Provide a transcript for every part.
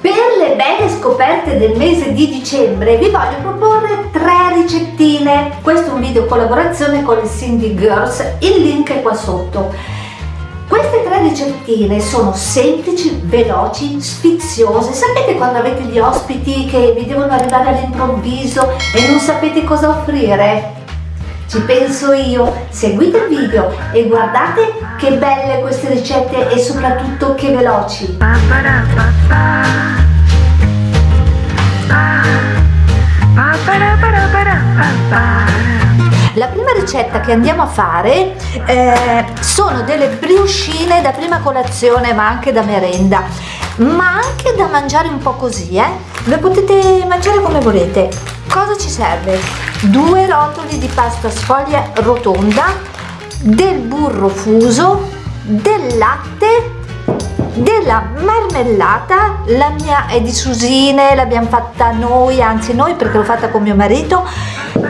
Per le belle scoperte del mese di dicembre vi voglio proporre tre ricettine. Questo è un video collaborazione con le Cindy Girls, il link è qua sotto. Queste tre ricettine sono semplici, veloci, sfiziose. Sapete quando avete gli ospiti che vi devono arrivare all'improvviso e non sapete cosa offrire? Ci penso io, seguite il video e guardate che belle queste ricette e soprattutto che veloci. La prima ricetta che andiamo a fare eh, sono delle briochine da prima colazione ma anche da merenda. Ma anche da mangiare un po' così eh? le potete mangiare come volete cosa ci serve? due rotoli di pasta sfoglia rotonda del burro fuso del latte della marmellata. La mia è di susine l'abbiamo fatta noi anzi noi perché l'ho fatta con mio marito.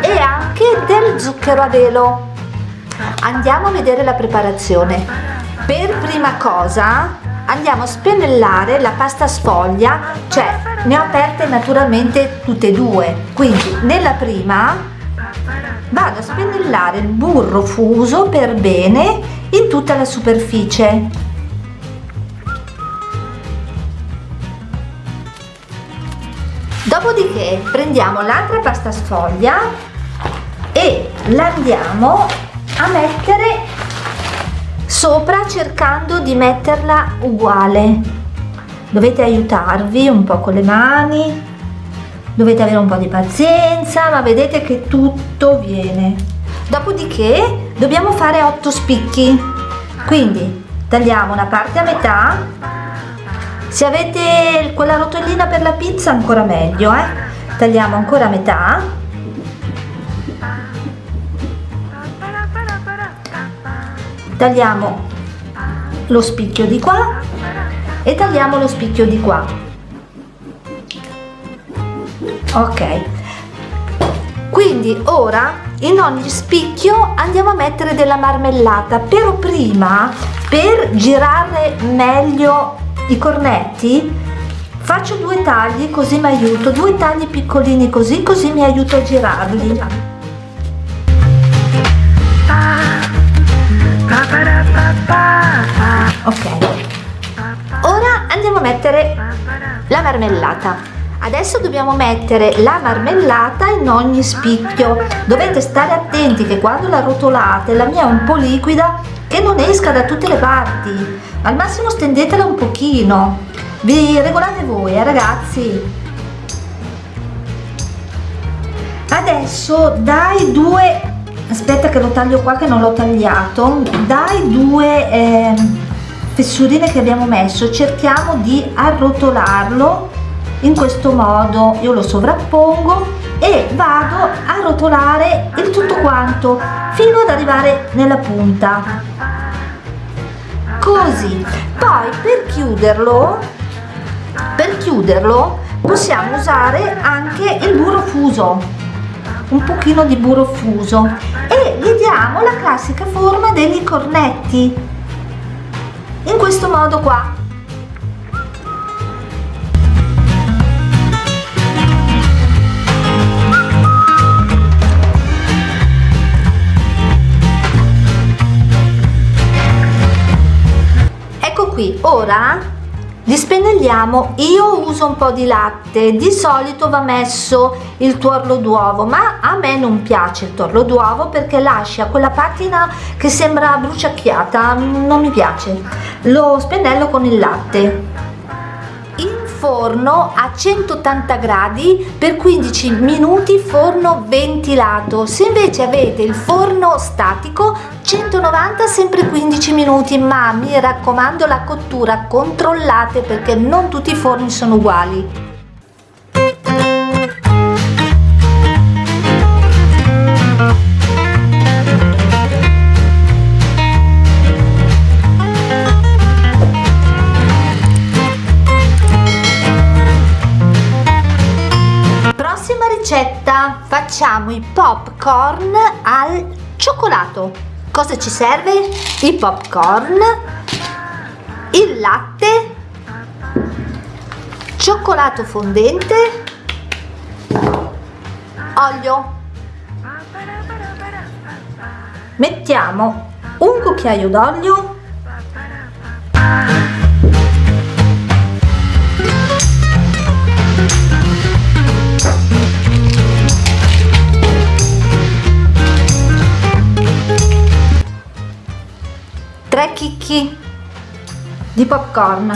E anche del zucchero a velo. Andiamo a vedere la preparazione. Per prima cosa andiamo a spennellare la pasta sfoglia cioè ne ho aperte naturalmente tutte e due. Quindi nella prima vado a spennellare il burro fuso per bene in tutta la superficie. Dopodiché prendiamo l'altra pasta sfoglia e la andiamo a mettere sopra cercando di metterla uguale. Dovete aiutarvi un po' con le mani dovete avere un po' di pazienza ma vedete che tutto viene. Dopodiché dobbiamo fare 8 spicchi. Quindi tagliamo una parte a metà. Se avete quella rotellina per la pizza ancora meglio eh? tagliamo ancora a metà tagliamo lo spicchio di qua e tagliamo lo spicchio di qua. Ok. Quindi ora in ogni spicchio andiamo a mettere della marmellata. Però prima per girare meglio i cornetti faccio due tagli così mi aiuto. Due tagli piccolini così così mi aiuto a girarli ok. Ora andiamo a mettere la marmellata. Adesso dobbiamo mettere la marmellata in ogni spicchio. Dovete stare attenti che quando la rotolate la mia è un po' liquida che non esca da tutte le parti. Al massimo stendetela un pochino. Vi regolate voi eh, ragazzi. Adesso dai due aspetta che lo taglio qua che non l'ho tagliato. Dai due eh, fessurine che abbiamo messo. Cerchiamo di arrotolarlo in questo modo. Io lo sovrappongo e vado a rotolare il tutto quanto fino ad arrivare nella punta. Così. Poi per chiuderlo per chiuderlo possiamo usare anche il burro fuso un pochino di burro fuso. E gli diamo la classica forma degli cornetti. In questo modo qua. Qui ora li spennelliamo io uso un po di latte di solito va messo il tuorlo d'uovo ma a me non piace il tuorlo d'uovo perché lascia quella patina che sembra bruciacchiata non mi piace. Lo spennello con il latte. Forno a 180 gradi per 15 minuti forno ventilato. Se invece avete il forno statico 190 sempre 15 minuti ma mi raccomando la cottura controllate perché non tutti i forni sono uguali. Ricetta facciamo i popcorn al cioccolato cosa ci serve? i popcorn il latte cioccolato fondente olio mettiamo un cucchiaio d'olio tre chicchi di popcorn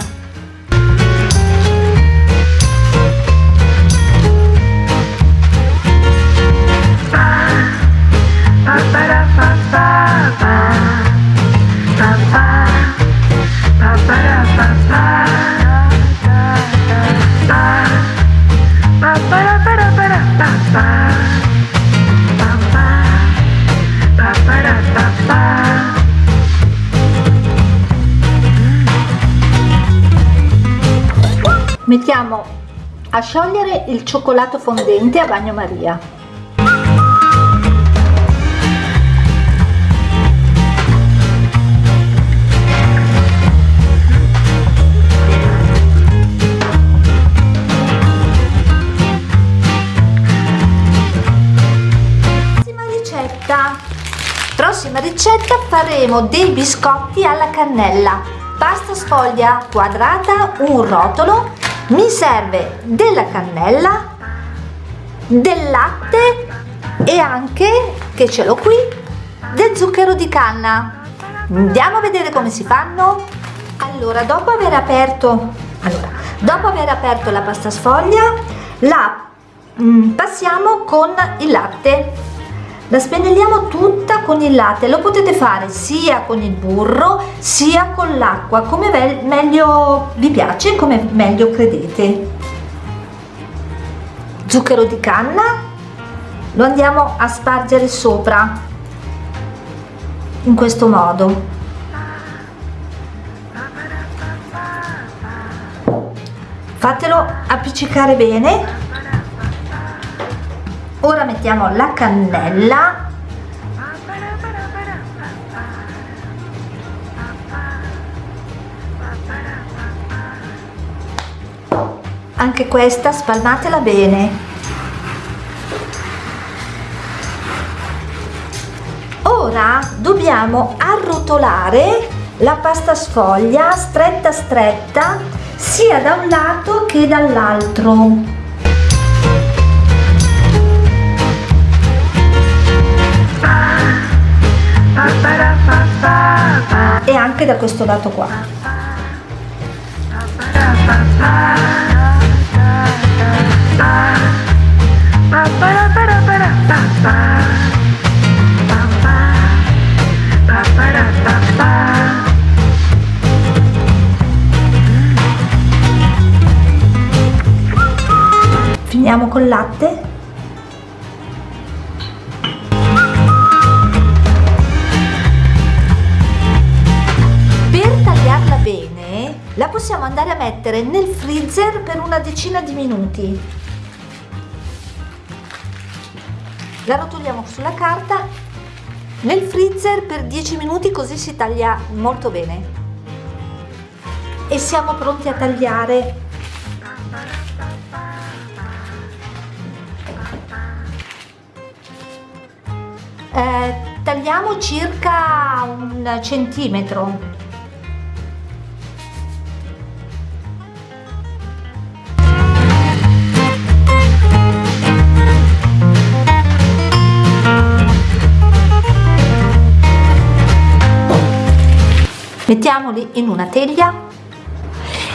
mettiamo a sciogliere il cioccolato fondente a bagnomaria prossima ricetta. Prossima ricetta faremo dei biscotti alla cannella. Pasta sfoglia quadrata un rotolo mi serve della cannella del latte e anche che ce l'ho qui del zucchero di canna. Andiamo a vedere come si fanno. Allora dopo aver aperto allora dopo aver aperto la pasta sfoglia la mm, passiamo con il latte la spennelliamo tutta con il latte. Lo potete fare sia con il burro sia con l'acqua come meglio vi piace come meglio credete. Zucchero di canna lo andiamo a spargere sopra in questo modo. Fatelo appiccicare bene ora mettiamo la cannella. Anche questa spalmatela bene. Ora dobbiamo arrotolare la pasta sfoglia stretta stretta sia da un lato che dall'altro e anche da questo lato qua. Finiamo col latte possiamo andare a mettere nel freezer per una decina di minuti. La rotoliamo sulla carta nel freezer per 10 minuti così si taglia molto bene. E siamo pronti a tagliare. Eh, tagliamo circa un centimetro mettiamoli in una teglia.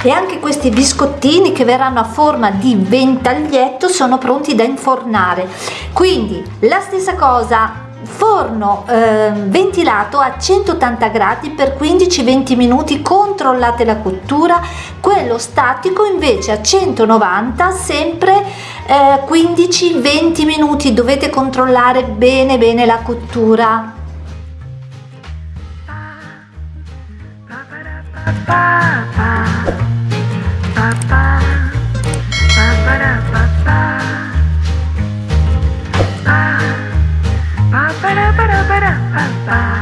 E anche questi biscottini che verranno a forma di ventaglietto sono pronti da infornare. Quindi la stessa cosa forno eh, ventilato a 180 gradi per 15-20 minuti controllate la cottura. Quello statico invece a 190 sempre eh, 15-20 minuti. Dovete controllare bene bene la cottura Bye.